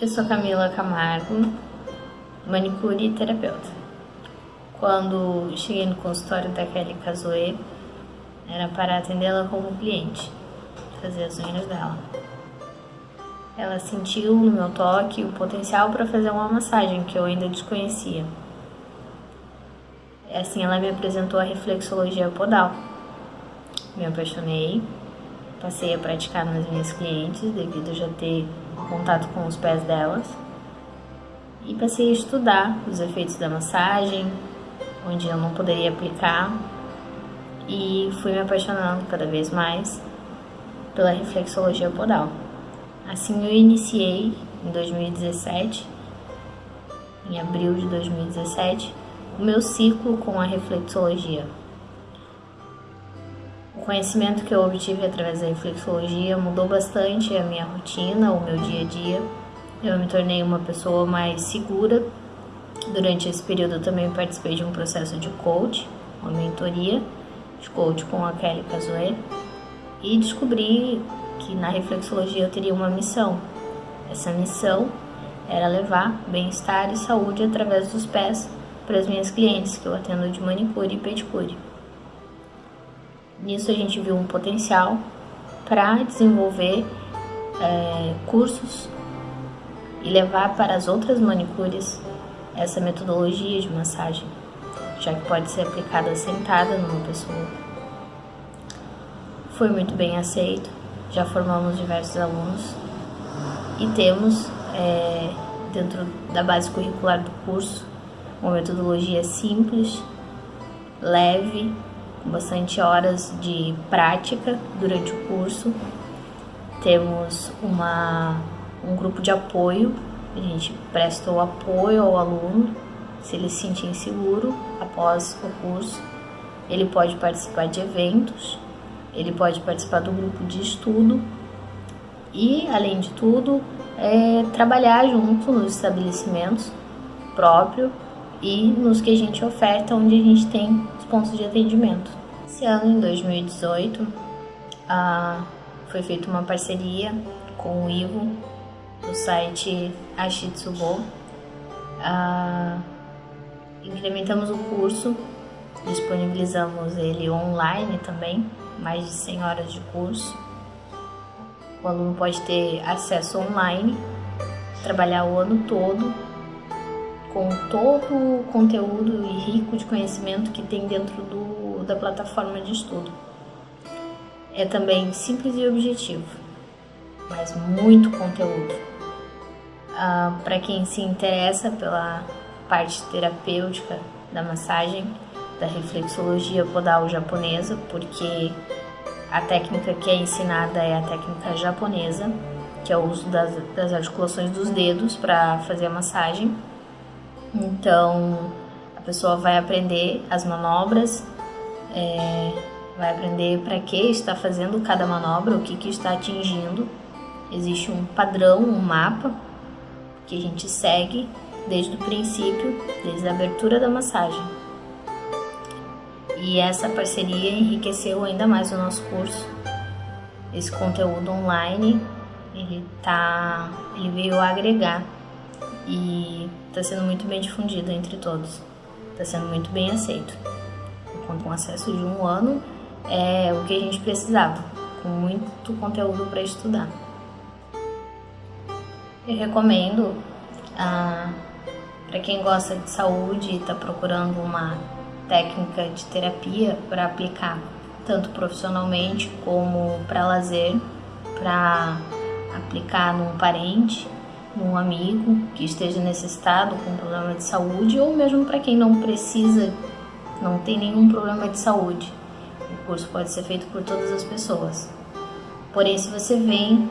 Eu sou Camila Camargo, manicure e terapeuta. Quando cheguei no consultório da Kelly Casoe, era para atendê-la como cliente, fazer as unhas dela. Ela sentiu no meu toque o potencial para fazer uma massagem que eu ainda desconhecia. Assim, ela me apresentou a reflexologia podal. Me apaixonei, passei a praticar nas minhas clientes devido a já ter contato com os pés delas e passei a estudar os efeitos da massagem, onde eu não poderia aplicar e fui me apaixonando cada vez mais pela reflexologia podal. Assim eu iniciei em 2017, em abril de 2017, o meu ciclo com a reflexologia. Conhecimento que eu obtive através da reflexologia mudou bastante a minha rotina, o meu dia a dia. Eu me tornei uma pessoa mais segura. Durante esse período eu também participei de um processo de coach, uma mentoria de coach com a Kelly Casoe e descobri que na reflexologia eu teria uma missão. Essa missão era levar bem-estar e saúde através dos pés para as minhas clientes que eu atendo de manicure e pedicure. Nisso a gente viu um potencial para desenvolver é, cursos e levar para as outras manicures essa metodologia de massagem, já que pode ser aplicada sentada numa pessoa. Foi muito bem aceito já formamos diversos alunos e temos é, dentro da base curricular do curso uma metodologia simples, leve, bastante horas de prática durante o curso. Temos uma, um grupo de apoio, a gente presta o apoio ao aluno, se ele se sentir inseguro após o curso, ele pode participar de eventos ele pode participar do grupo de estudo e, além de tudo, é, trabalhar junto nos estabelecimentos próprio e nos que a gente oferta, onde a gente tem os pontos de atendimento. Esse ano, em 2018, ah, foi feita uma parceria com o Ivo, do site Ashitsubo. Ah, incrementamos o curso, disponibilizamos ele online também, mais de 100 horas de curso. O aluno pode ter acesso online, trabalhar o ano todo com todo o conteúdo rico de conhecimento que tem dentro do, da plataforma de estudo. É também simples e objetivo, mas muito conteúdo. Ah, Para quem se interessa pela parte terapêutica da massagem, da reflexologia podal japonesa, porque a técnica que é ensinada é a técnica japonesa, que é o uso das, das articulações dos dedos para fazer a massagem. Então, a pessoa vai aprender as manobras, é, vai aprender para que está fazendo cada manobra, o que, que está atingindo. Existe um padrão, um mapa que a gente segue desde o princípio, desde a abertura da massagem. E essa parceria enriqueceu ainda mais o nosso curso. Esse conteúdo online, ele tá, ele veio agregar e está sendo muito bem difundido entre todos. Está sendo muito bem aceito. Com um acesso de um ano é o que a gente precisava, com muito conteúdo para estudar. Eu recomendo ah, para quem gosta de saúde e está procurando uma técnica de terapia para aplicar tanto profissionalmente como para lazer, para aplicar num parente, num amigo que esteja necessitado com problema de saúde ou mesmo para quem não precisa, não tem nenhum problema de saúde. O curso pode ser feito por todas as pessoas. Porém, se você vem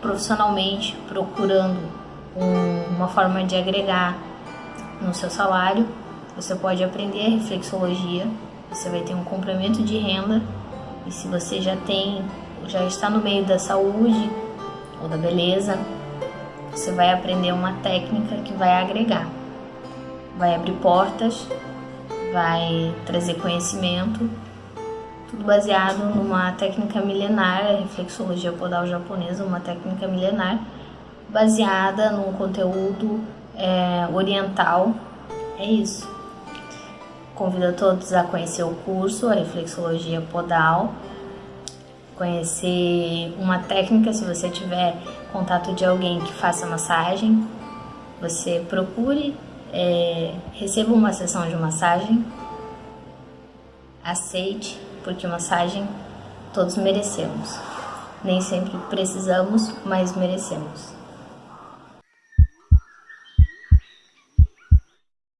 profissionalmente procurando um, uma forma de agregar no seu salário, você pode aprender reflexologia, você vai ter um complemento de renda e se você já tem, já está no meio da saúde ou da beleza, você vai aprender uma técnica que vai agregar, vai abrir portas, vai trazer conhecimento, tudo baseado numa técnica milenar, a reflexologia podal japonesa, uma técnica milenar, baseada num conteúdo é, oriental. É isso. Convido todos a conhecer o curso, a reflexologia podal, conhecer uma técnica se você tiver contato de alguém que faça massagem, você procure, é, receba uma sessão de massagem, aceite, porque massagem todos merecemos. Nem sempre precisamos, mas merecemos.